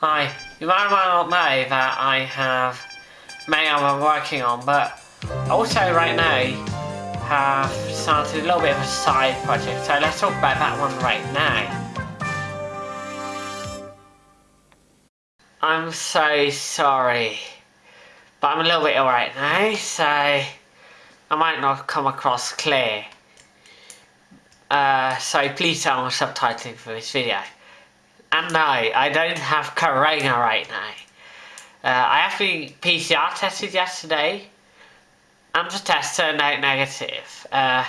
Hi, you might not know that I have many I'm working on, but also right now have started a little bit of a side project, so let's talk about that one right now. I'm so sorry, but I'm a little bit ill right now, so I might not come across clear. Uh, so please tell me subtitling for this video. And no, I don't have corona right now. Uh, I actually PCR tested yesterday, and the test turned out negative. Uh,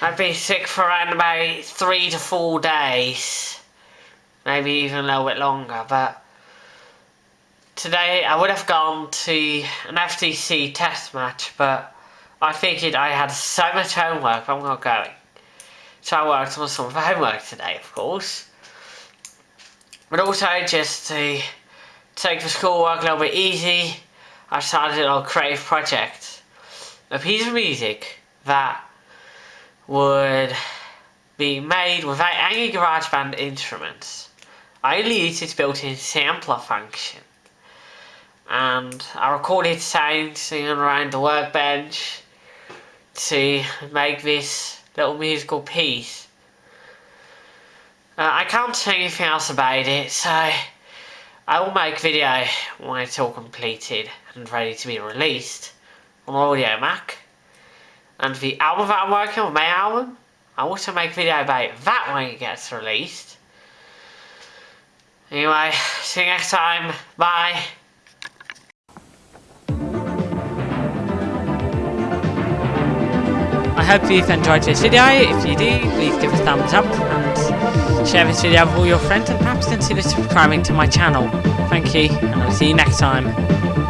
I've been sick for around about three to four days, maybe even a little bit longer, but today I would have gone to an FTC test match, but I figured I had so much homework, I'm not going. So I worked on some homework today, of course. But also just to take the schoolwork a little bit easy, I started a little creative project. A piece of music that would be made without any GarageBand instruments. I only used its built-in sampler function. And I recorded sounds singing around the workbench to make this little musical piece. Uh, I can't say anything else about it, so I will make video when it's all completed and ready to be released on Audiomack. And the album that I'm working on, my album, I'll also make video about that when it gets released. Anyway, see you next time. Bye. I hope you've enjoyed this video. If you do, please give a thumbs up share this video with all your friends and perhaps consider subscribing to my channel. Thank you, and I'll see you next time.